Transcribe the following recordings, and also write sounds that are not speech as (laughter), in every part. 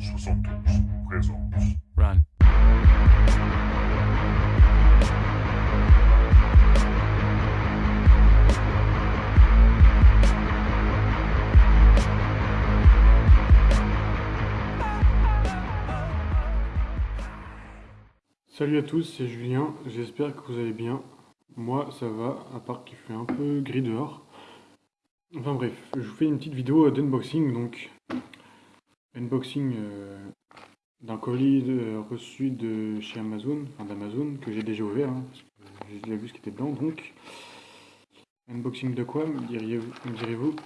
72 présente. Run. Salut à tous, c'est Julien, j'espère que vous allez bien. Moi ça va, à part qu'il fait un peu gris dehors. Enfin bref, je vous fais une petite vidéo d'unboxing, donc unboxing euh, d'un colis reçu de chez Amazon, enfin d'Amazon, que j'ai déjà ouvert, hein, parce que j'ai déjà vu ce qui était dedans, donc unboxing de quoi, me diriez-vous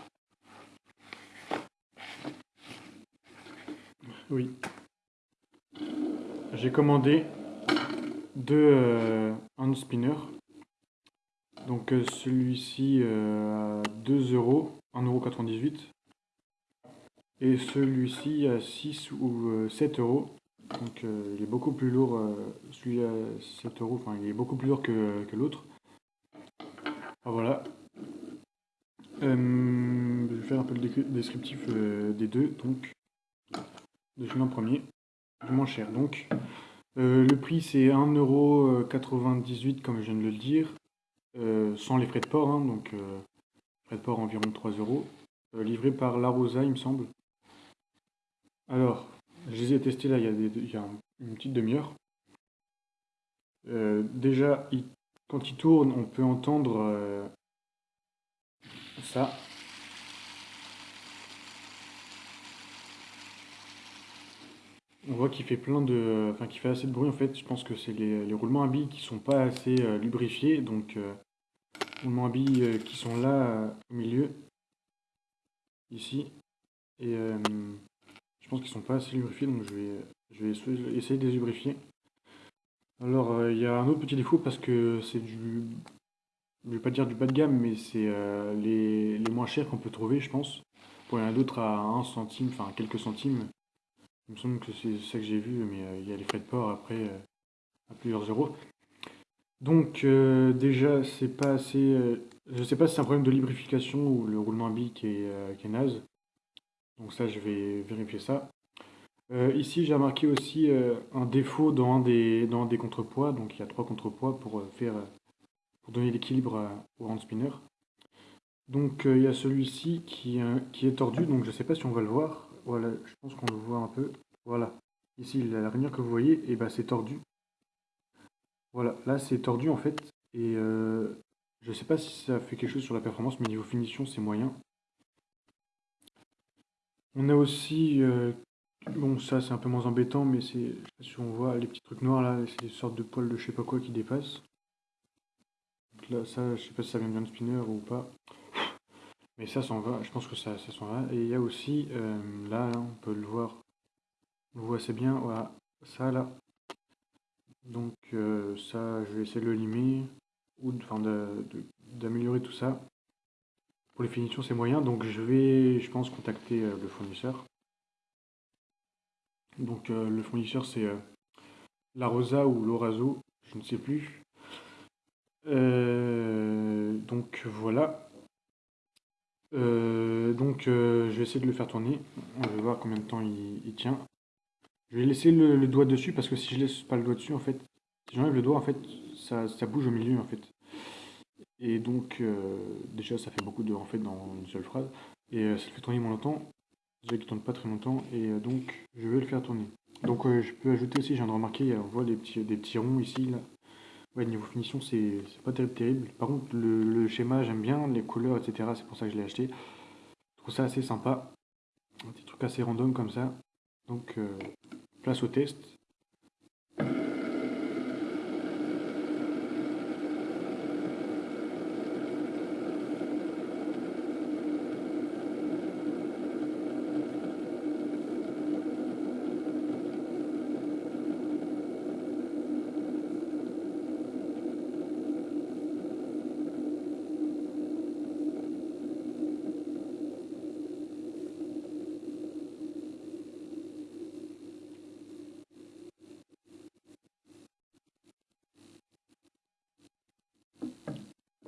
Oui. J'ai commandé deux euh, hand spinners. Donc euh, celui-ci euh, à 2 euros, 1,98€. Et celui-ci à 6 ou euh, 7 euros. Donc euh, il est beaucoup plus lourd, euh, celui à 7 euros, enfin il est beaucoup plus lourd que, que l'autre. Ah, voilà. Euh, je vais faire un peu le descriptif euh, des deux. Donc, de celui en premier, du moins cher. Donc, euh, le prix c'est 1,98€ comme je viens de le dire, euh, sans les frais de port, hein, donc euh, frais de port environ 3 euros, euh, livré par La Rosa il me semble. Alors, je les ai testés là il y a, il y a un- une petite demi-heure. Euh, déjà, quand il tourne, on peut entendre euh, ça. On voit qu'il fait plein de, enfin qu'il fait assez de bruit en fait. Je pense que c'est les, roulements à billes qui sont pas assez euh, lubrifiés, donc roulements à billes qui sont là au milieu, ici, et pense qu'ils sont pas assez lubrifiés, donc je vais, essayer de les lubrifier. Alors euh, il y a un autre petit défaut parce que c'est du, je vais pas dire du bas de gamme, mais c'est euh, les, les moins chers qu'on peut trouver, je pense. Pour il a d'autres à 1 centime, enfin quelques centimes. Il me semble que c'est ça que j'ai vu, mais euh, il y a les frais de port après à plusieurs euros. Donc déjà, c'est pas assez. je sais pas si c'est un problème de lubrification ou le roulement à billes qui est, qui est naze. Donc ça, je vais vérifier ça. Euh, ici, j'ai remarqué aussi euh, un défaut dans un des, dans des contrepoids. Donc il y a trois contrepoids pour euh, faire pour donner l'équilibre au hand spinner. Donc il y a celui-ci qui, qui est tordu, donc je sais pas si on va le voir. Voilà, je pense qu'on le voit un peu. Voilà. Ici, la lumière que vous voyez, et ben c'est tordu. Voilà, là c'est tordu en fait. Et je sais pas si ça fait quelque chose sur la performance, mais niveau finition, c'est moyen. On a aussi, euh, bon ça c'est un peu moins embêtant, mais c'est, si on voit les petits trucs noirs là, c'est des sortes de poils de je sais pas quoi qui dépassent. Donc là, ça, je sais pas si ça vient d'un spinner ou pas. Mais ça s'en va, je pense que ça, s'en va. Et il y a aussi, euh, là, on peut le voir, on le voit assez bien, voilà, ça là. Donc euh, ça, je vais essayer de le limer, ou de- de- de- d'améliorer tout ça. Pour les finitions, c'est moyen, donc je vais, je pense, contacter euh, le fournisseur. Donc euh, le fournisseur, c'est euh, La Rosa ou Lorazo, je ne sais plus. Donc voilà. Donc je vais essayer de le faire tourner. On va voir combien de temps il, tient. Je vais laisser le, doigt dessus parce que si je laisse pas le doigt dessus, en fait, si j'enlève le doigt, en fait, ça bouge au milieu, en fait. Et donc, euh, déjà, ça fait beaucoup de en fait dans une seule phrase. Et euh, ça le fait tourner moins longtemps. Déjà qu'il tourne pas très longtemps. Et euh, donc, je vais le faire tourner. Donc, je peux ajouter aussi, je viens de remarquer, on voit des petits, des petits ronds ici, là. Ouais, niveau finition, c'est pas terrible, terrible. Par contre, le, le schéma, j'aime bien, les couleurs, etc. C'est pour ça que je l'ai acheté. Je trouve ça assez sympa. Un petit truc assez random comme ça. Donc, place au test.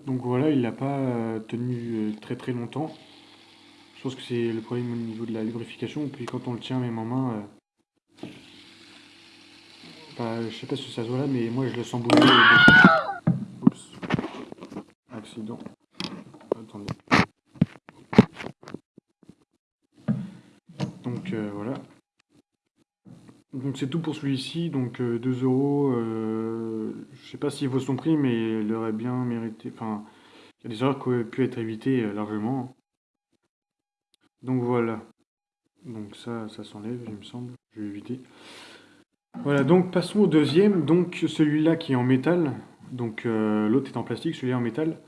Donc voilà, il l'a pas euh, tenu euh, très très longtemps. Je pense que c'est le problème au niveau de la lubrification. Puis quand on le tient même en main, euh, bah, je sais pas si ça se voit là, mais moi je le sens bouger. Oups. Accident. Attendez. Donc voilà. Donc c'est tout pour celui-ci. Donc 2 euh, euros. Euh, je sais pas s'il vaut son prix, mais il aurait bien mérité. Enfin, il y a des erreurs qui auraient pu être évitées largement. Donc voilà. Donc ça, ça s'enlève, il me semble. Je vais éviter. Voilà, donc passons au deuxième. Donc celui-là qui est en métal. Donc euh, l'autre est en plastique, celui-là en métal.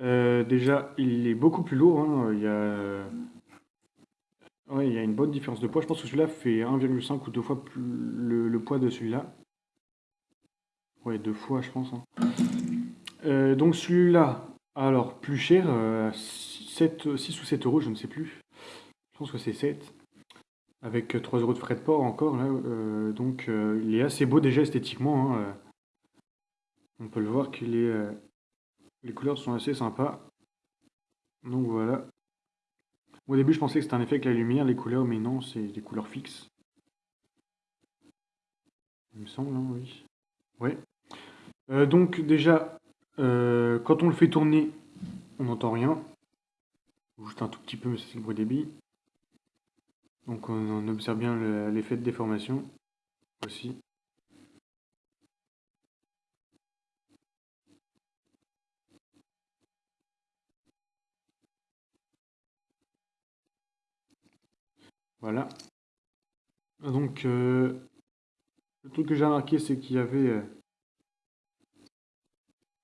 Euh, déjà, il est beaucoup plus lourd. Hein. Il, y a... Ouais, il y a une bonne différence de poids. Je pense que celui-là fait 1,5 ou deux fois plus le, poids de celui-là. Ouais, deux fois, je pense. Hein. Euh, donc celui-là, alors plus cher, 7, 6 ou 7 euros, je ne sais plus. Je pense que c'est 7 avec 3 euros de frais de port encore. Là, euh, donc euh, il est assez beau déjà esthétiquement. Hein, euh. On peut le voir qu'il est. les couleurs sont assez sympas. Donc voilà. Au début je pensais que c'était un effet avec la lumière, les couleurs, mais non, c'est des couleurs fixes. Il me semble, hein, oui. Ouais. donc déjà, quand on le fait tourner, on n'entend rien. Juste un tout petit peu, mais c'est le bruit des billes. Donc on, observe bien l'effet de déformation aussi. Voilà. Donc, euh, le truc que j'ai remarqué, c'est qu'il y avait euh,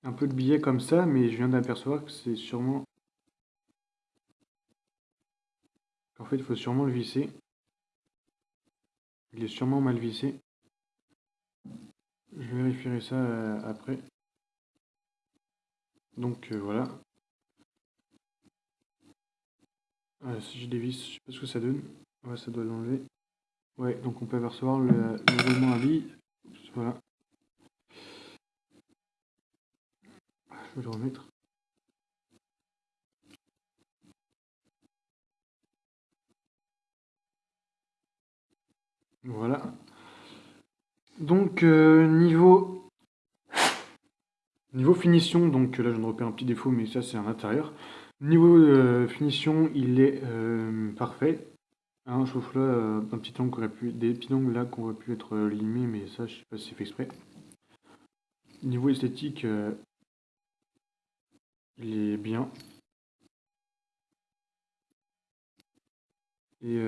un peu de billets comme ça, mais je viens d'apercevoir que c'est sûrement En fait, il faut sûrement le visser. Il est sûrement mal vissé. Je vérifierai ça euh, après. Donc euh, voilà. Ah, si je dévisse, je sais pas ce que ça donne. Ouais, ça doit l'enlever. Ouais, donc on peut apercevoir le, le à billes. Voilà. Je vais le remettre. Voilà. Donc, euh, niveau... Niveau finition, donc là je me repère un petit défaut, mais ça c'est à l'intérieur. Niveau euh, finition, il est euh, parfait. Hein, sauf là, un petit angle aurait pu, des petits angles là qu'on aurait pu être limés, mais ça je sais pas si c'est fait exprès. Niveau esthétique, il est bien. Et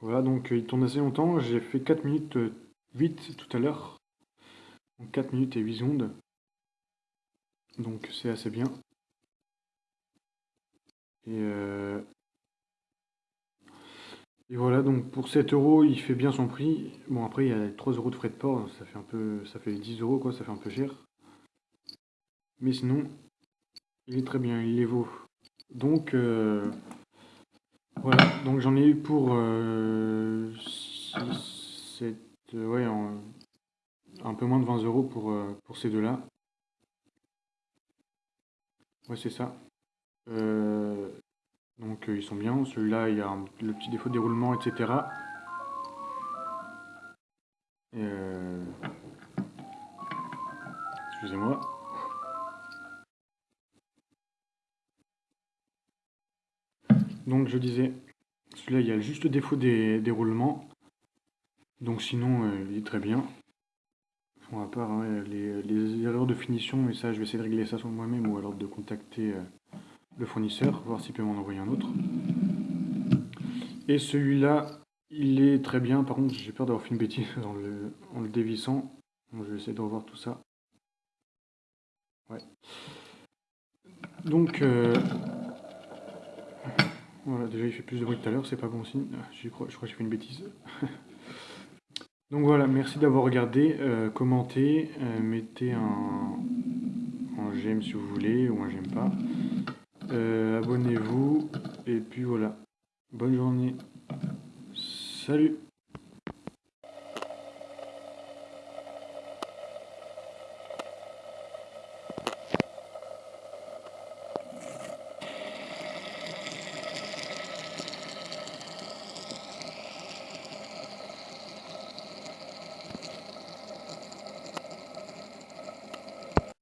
voilà, donc euh, il tourne assez longtemps. J'ai fait 4 minutes 8 euh, tout à l'heure. Donc 4 minutes et 8 secondes. Donc c'est assez bien. Et, euh, et voilà, donc pour 7 euros, il fait bien son prix. Bon après il y a 3 euros de frais de port, ça fait un peu. ça fait 10 euros quoi, ça fait un peu cher. Mais sinon, il est très bien, il les vaut. Donc voilà, donc j'en ai eu pour euh, 7, euh, un peu moins de 20 euros pour, euh, pour ces deux-là. Ouais, c'est ça. Euh, donc ils sont bien. Celui-là, il y a le petit défaut de déroulement, etc. Excusez-moi. Donc je disais, celui-là il y a juste le défaut des, roulements. Donc sinon euh, il est très bien. à part les, erreurs de finition, et ça je vais essayer de régler ça sur moi-même ou alors de contacter euh, le fournisseur, voir s'il peut m'en envoyer un autre. Et celui-là, il est très bien, par contre j'ai peur d'avoir fait une bêtise en le dévissant. je vais essayer de revoir tout ça. Ouais. Donc, euh, voilà, déjà il fait plus de bruit tout à l'heure, c'est pas bon signe. Ah, je crois, je crois que j'ai fait une bêtise. (laughs) Donc voilà, merci d'avoir regardé, euh, commentez, euh, mettez un, j'aime si vous voulez, ou un j'aime pas. Euh, abonnez-vous, et puis voilà. Bonne journée. Salut